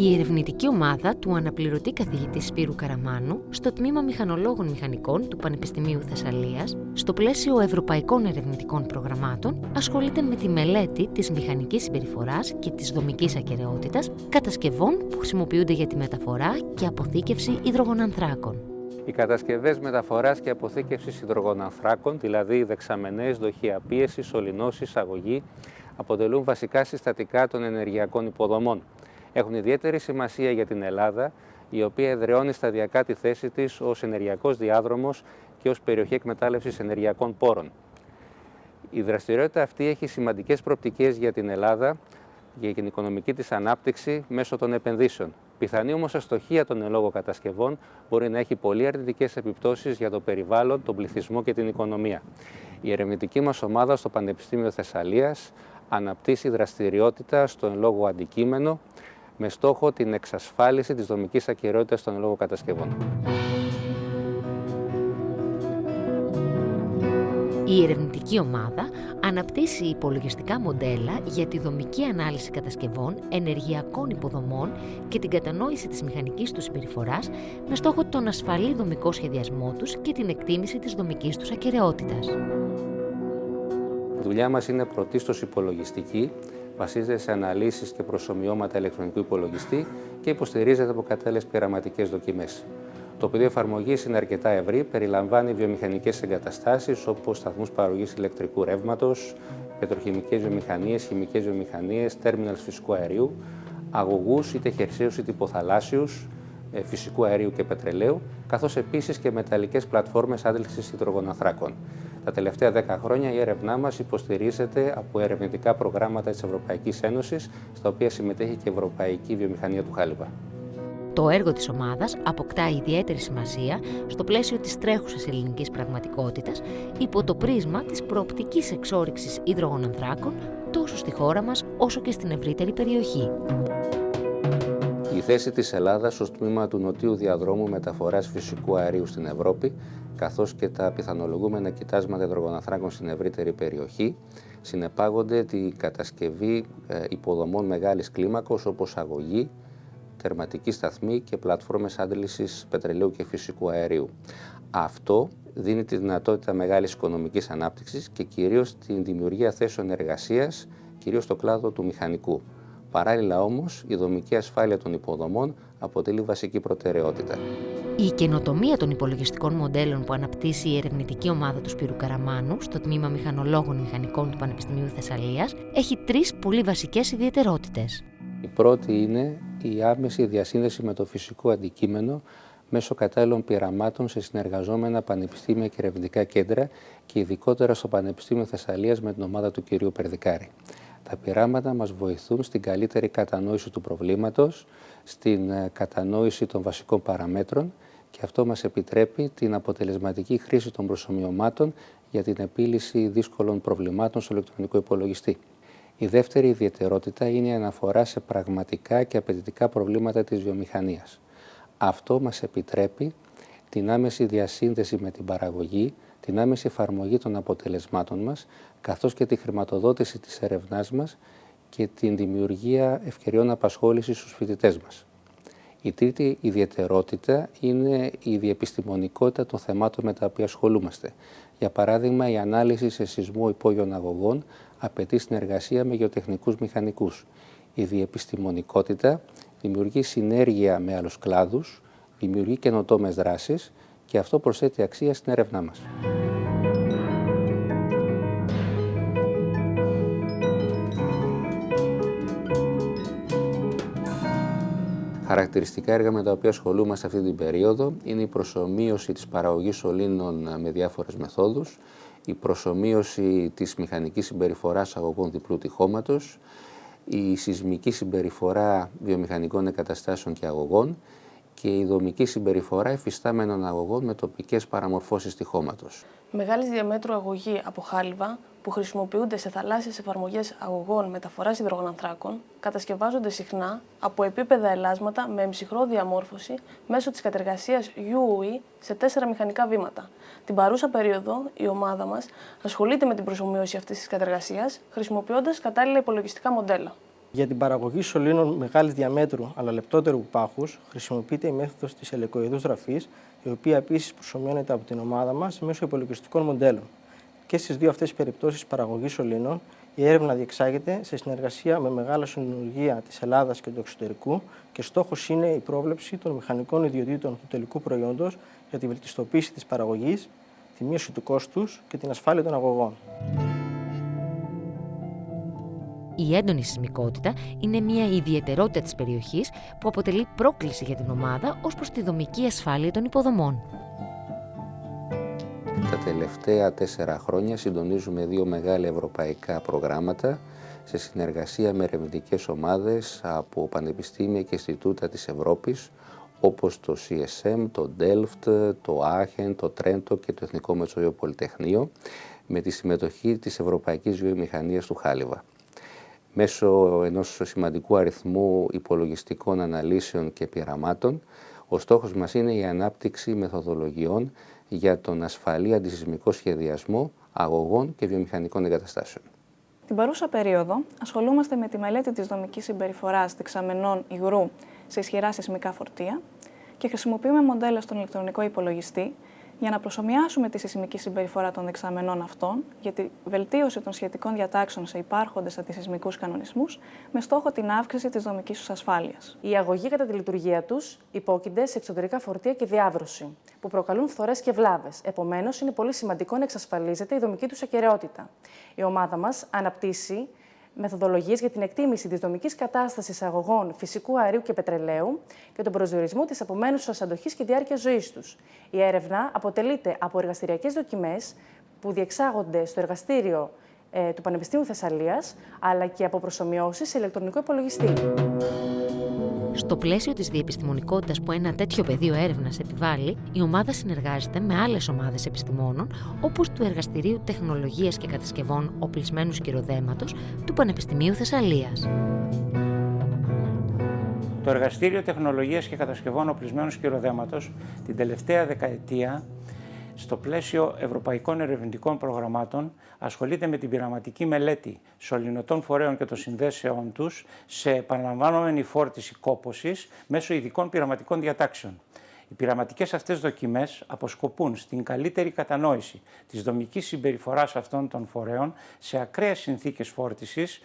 Η ερευνητική ομάδα του αναπληρωτή καθηγητή Σπύρου Καραμάνου στο τμήμα Μηχανολόγων Μηχανικών του Πανεπιστημίου Θεσσαλίας, στο πλαίσιο ευρωπαϊκών ερευνητικών προγραμμάτων, ασχολείται με τη μελέτη της μηχανικής συμπεριφοράς και της δομικής ακαιρεότητας κατασκευών που χρησιμοποιούνται για τη μεταφορά και αποθήκευση υδρογονανθράκων. Οι κατασκευές μεταφοράς και αποθήκευσης υδρογονανθράκων, δηλαδή δεξαμενές, δοχεία πίεσης, σωληνώσεις, αγωγή, αποτελούν βασικά συστατικά των ενεργειακών υποδομών έχουν ιδιαίτερη σημασία για την Ελλάδα, η οποία εδραιώνει σταδιακά τη θέση της ως ενεργειακός διάδρομος και ως περιοχή εκμετάλλευσης ενεργειακών πόρων. Η δραστηριότητα αυτή έχει σημαντικές προοπτικές για την Ελλάδα, για την οικονομική της ανάπτυξη μέσω των επενδύσεων. Πιθανή όμως αστοχία των ελόγω κατασκευών μπορεί να έχει πολύ αρνητικές επιπτώσεις για το περιβάλλον, τον πληθυσμό και την οικονομία. Η ερευνητική μας ομάδα στο Πανεπιστήμιο Θεσσαλίας αναπτύσσει δραστηριότητα στο εν λόγω αντικείμενο με στόχο την εξασφάλιση της δομικής ακυρότητας των λόγω κατασκευών. Η ερευνητική ομάδα αναπτύσσει υπολογιστικά μοντέλα για τη δομική ανάλυση κατασκευών, ενεργειακών υποδομών και την κατανόηση της μηχανικής τους συμπεριφοράς με στόχο τον ασφαλή δομικό σχεδιασμό τους και την εκτίμηση της δομικής τους ακαιρεότητας. Η δουλειά μας είναι πρωτίστως υπολογιστική, βασίζεται σε αναλύσεις και προσωμιώματα ηλεκτρονικού υπολογιστή και υποστηρίζεται από κατάλληλες πειραματικές δοκιμές. Το πεδίο εφαρμογής είναι αρκετά ευρύ, περιλαμβάνει βιομηχανικές εγκαταστάσεις όπως σταθμούς παραγωγής ηλεκτρικού ρεύματος, πετροχημικές βιομηχανίες, χημικές βιομηχανίες, τέρμιναλς φυσικού αερίου, αγωγούς είτε χερσαίους είτε υποθαλάσσιους, ε, φυσικού αερίου και πετρελαίου, καθώς επίσης και μεταλλικές πλατφόρμες άντλησης υδρογοναθράκων. Τα τελευταία 10 χρόνια η έρευνά μας υποστηρίζεται από ερευνητικά προγράμματα της Ευρωπαϊκής Ένωσης, στα οποία συμμετέχει και η Ευρωπαϊκή Βιομηχανία του Χάλιβα. Το έργο της ομάδας αποκτά ιδιαίτερη σημασία στο πλαίσιο της τρέχουσας ελληνικής πραγματικότητας υπό το πρίσμα της προοπτικής εξόριξης υδρογονανθράκων τόσο στη χώρα μας όσο και στην ευρύτερη περιοχή. Η θέση της Ελλάδας ως τμήμα του νοτίου διαδρόμου μεταφοράς φυσικού αερίου στην Ευρώπη καθώς και τα πιθανολογούμενα κοιτάσματα υδρογοναθράκων στην ευρύτερη περιοχή, συνεπάγονται τη κατασκευή ε, υποδομών μεγάλης κλίμακος όπως αγωγή, τερματική σταθμή και πλατφόρμες άντλησης πετρελαίου και φυσικού αερίου. Αυτό δίνει τη δυνατότητα μεγάλης οικονομικής ανάπτυξης και κυρίως την δημιουργία θέσεων εργασίας, κυρίως στο κλάδο του μηχανικού. Παράλληλα όμως, η δομική ασφάλεια των υποδομών αποτελεί βασική προτεραιότητα. Η καινοτομία των υπολογιστικών μοντέλων που αναπτύσσει η ερευνητική ομάδα του Σπύρου Καραμάνου στο τμήμα Μηχανολόγων Μηχανικών του Πανεπιστημίου Θεσσαλίας έχει τρεις πολύ βασικές ιδιαιτερότητες. Η πρώτη είναι η άμεση διασύνδεση με το φυσικό αντικείμενο μέσω κατάλληλων πειραμάτων σε συνεργαζόμενα πανεπιστήμια και ερευνητικά κέντρα και ειδικότερα στο Πανεπιστήμιο Θεσσαλίας με την ομάδα του κ. Περδικάρη. Τα πειράματα μας βοηθούν στην καλύτερη κατανόηση του προβλήματος, στην ε, κατανόηση των βασικών παραμέτρων και αυτό μας επιτρέπει την αποτελεσματική χρήση των προσωμιωμάτων για την επίλυση δύσκολων προβλημάτων στο ηλεκτρονικό υπολογιστή. Η δεύτερη ιδιαιτερότητα είναι η αναφορά σε πραγματικά και απαιτητικά προβλήματα της βιομηχανίας. Αυτό μας επιτρέπει την άμεση διασύνδεση με την παραγωγή, την άμεση εφαρμογή των αποτελεσμάτων μας, καθώς και τη χρηματοδότηση της ερευνάς μας και την δημιουργία ευκαιριών απασχόλησης στους φοιτητές μας. Η τρίτη ιδιαιτερότητα είναι η διεπιστημονικότητα των θεμάτων με τα οποία ασχολούμαστε. Για παράδειγμα, η ανάλυση σε σεισμό υπόγειων αγωγών απαιτεί συνεργασία με γεωτεχνικούς μηχανικούς. Η διεπιστημονικότητα δημιουργεί συνέργεια με άλλους κλάδους, δημιουργεί καινοτόμες δράσεις και αυτό προσθέτει αξία στην έρευνά μας. Χαρακτηριστικά έργα με τα οποία ασχολούμαστε αυτή την περίοδο είναι η προσωμείωση της παραγωγής σωλήνων με διάφορες μεθόδους, η προσωμείωση της μηχανικής συμπεριφοράς αγωγών διπλού τυχώματος, η σεισμική συμπεριφορά βιομηχανικών εγκαταστάσεων και αγωγών και η δομική συμπεριφορά εφιστάμενων αγωγών με τοπικές παραμορφώσεις τυχώματος. Μεγάλης διαμέτρου αγωγή από χάλιβα που χρησιμοποιούνται σε θαλάσσιες εφαρμογές αγωγών μεταφοράς υδρογονανθράκων κατασκευάζονται συχνά από επίπεδα ελάσματα με εμψυχρό διαμόρφωση μέσω της κατεργασίας UOE σε τέσσερα μηχανικά βήματα. Την παρούσα περίοδο, η ομάδα μας ασχολείται με την προσωμείωση αυτής της κατεργασίας χρησιμοποιώντας κατάλληλα υπολογιστικά μοντέλα. Για την παραγωγή σωλήνων μεγάλης διαμέτρου αλλά λεπτότερου πάχους χρησιμοποιείται η μέθοδος της ελεκοειδού ραφή, η οποία επίσης προσωμιώνεται από την ομάδα μας μέσω υπολογιστικών μοντέλων. Και στις δύο αυτές περιπτώσεις παραγωγής σωλήνων, η έρευνα διεξάγεται σε συνεργασία με μεγάλα συνολογία της Ελλάδας και του εξωτερικού και στόχος είναι η πρόβλεψη των μηχανικών ιδιωτήτων του τελικού προϊόντος για τη βελτιστοποίηση της παραγωγής, τη μείωση του κόστους και την ασφάλεια των αγωγών. Η έντονη σεισμικότητα είναι μια ιδιαιτερότητα της περιοχής που αποτελεί πρόκληση για την ομάδα ως προς τη δομική ασφάλεια των υποδομών. Τα τελευταία τέσσερα χρόνια συντονίζουμε δύο μεγάλα ευρωπαϊκά προγράμματα σε συνεργασία με ερευνητικές ομάδες από πανεπιστήμια και Ινστιτούτα της Ευρώπης όπως το CSM, το Delft, το Aachen, το Τρέντο και το Εθνικό Μετσόιο Πολυτεχνείο με τη συμμετοχή της Ευρωπαϊκής Βιομηχανίας του Χάλιβα. Μέσω ενός σημαντικού αριθμού υπολογιστικών αναλύσεων και πειραμάτων, ο στόχος μας είναι η ανάπτυξη μεθοδολογιών για τον ασφαλή αντισυσμικό σχεδιασμό αγωγών και βιομηχανικών εγκαταστάσεων. Την παρούσα περίοδο ασχολούμαστε με τη μελέτη της δομικής συμπεριφοράς δεξαμενών υγρού σε ισχυρά σεισμικά φορτία και χρησιμοποιούμε μοντέλα στον ηλεκτρονικό υπολογιστή για να προσωμιάσουμε τη σεισμική συμπεριφορά των δεξαμενών αυτών για τη βελτίωση των σχετικών διατάξεων σε υπάρχοντες αντισυσμικού κανονισμούς με στόχο την αύξηση της δομικής τους ασφάλειας. Οι αγωγοί κατά τη λειτουργία τους υπόκεινται σε εξωτερικά φορτία και διάβρωση, που προκαλούν φθορές και βλάβες. Επομένως, είναι πολύ σημαντικό να εξασφαλίζεται η δομική τους ακαιρεότητα. Η ομάδα μας αναπτύσσει μεθοδολογίες για την εκτίμηση της δομικής κατάστασης αγωγών φυσικού αερίου και πετρελαίου και τον προσδιορισμό της απομένουσα αντοχής και διάρκειας ζωής τους. Η έρευνα αποτελείται από εργαστηριακές δοκιμές που διεξάγονται στο εργαστήριο ε, του Πανεπιστήμιου Θεσσαλίας, αλλά και από προσωμιώσεις σε ηλεκτρονικό υπολογιστή. Στο πλαίσιο της διεπιστημονικότητας που ένα τέτοιο πεδίο έρευνας επιβάλλει, η ομάδα συνεργάζεται με άλλες ομάδες επιστημόνων, όπως του Εργαστηρίου Τεχνολογίας και Κατασκευών Οπλισμένου Κυροδέματο του Πανεπιστημίου Θεσσαλίας. Το Εργαστήριο Τεχνολογίας και Κατασκευών Οπλισμένου Σκυροδέματος την τελευταία δεκαετία στο πλαίσιο ευρωπαϊκών ερευνητικών προγραμμάτων ασχολείται με την πειραματική μελέτη σωληνωτών φορέων και των συνδέσεών τους σε επαναλαμβανόμενη φόρτιση κόπωσης μέσω ειδικών πειραματικών διατάξεων. Οι πειραματικές αυτές δοκιμές αποσκοπούν στην καλύτερη κατανόηση της δομικής συμπεριφοράς αυτών των φορέων σε ακραίες συνθήκες φόρτισης,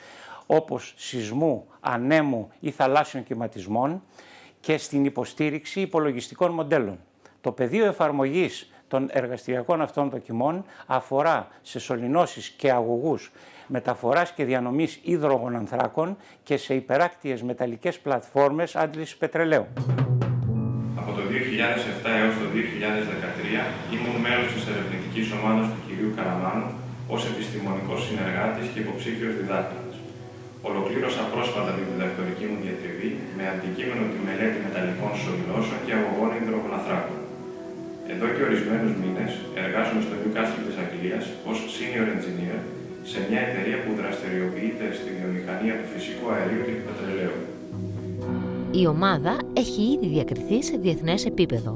όπως σεισμού, ανέμου ή θαλάσσιων κυματισμών και στην υποστήριξη υπολογιστικών μοντέλων. Το πεδίο εφαρμογής των εργαστηριακών αυτών δοκιμών αφορά σε σωληνώσεις και αγωγούς μεταφοράς και διανομής ανθράκων και σε υπεράκτιες μεταλλικές πλατφόρμες άντλησης πετρελαίου. Από το 2007 έως το 2013 ήμουν μέλος της ερευνητικής ομάδας του κυρίου Καραμάνου ως επιστημονικός συνεργάτης και υποψήφιος διδάκτορας. Ολοκλήρωσα πρόσφατα την διδακτορική μου διατριβή με αντικείμενο τη μελέτη μεταλλικών σωληνώσεων και αγωγών υδρογοναθράκων. Εδώ και ορισμένους μήνες εργάζομαι στο Newcastle της Αγγλίας ως senior engineer σε μια εταιρεία που δραστηριοποιείται στη βιομηχανία του φυσικού αερίου και του πετρελαίου. Η ομάδα έχει ήδη διακριθεί σε διεθνές επίπεδο.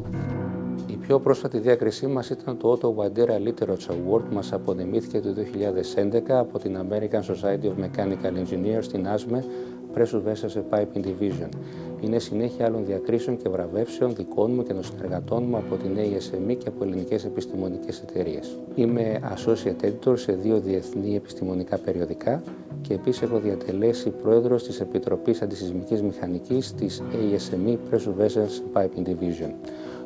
Η πιο πρόσφατη διάκρισή μας ήταν το Otto Wandera Literature Award που μας απονεμήθηκε το 2011 από την American Society of Mechanical Engineers στην ASME Pressure Vessels Piping Division. Είναι συνέχεια άλλων διακρίσεων και βραβεύσεων δικών μου και των συνεργατών μου από την ASME και από ελληνικές επιστημονικές εταιρείες. Είμαι associate editor σε δύο διεθνή επιστημονικά περιοδικά και επίσης έχω διατελέσει πρόεδρος της Επιτροπής Αντισυσμικής Μηχανικής της ASME Pressure Vessels Piping Division.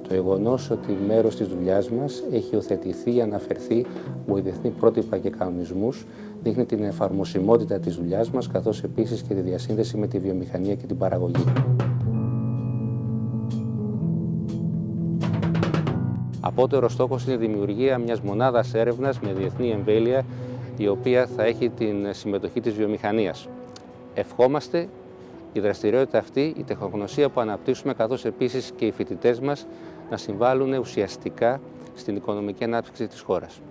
Το γεγονός ότι μέρος της δουλειάς μας έχει οθετηθεί ή αναφερθεί από διεθνή πρότυπα και κανονισμούς δείχνει την εφαρμοσιμότητα της δουλειάς μας, καθώς επίσης και τη διασύνδεση με τη βιομηχανία και την παραγωγή. Απότερο στόχος είναι η δημιουργία μιας μονάδας έρευνας με διεθνή εμβέλεια, η οποία θα έχει την συμμετοχή της βιομηχανίας. Ευχόμαστε η δραστηριότητα αυτή, η τεχνογνωσία που αναπτύσσουμε, καθώς επίσης και οι φοιτητές μας, να συμβάλλουν ουσιαστικά στην οικονομική ανάπτυξη της χώρας.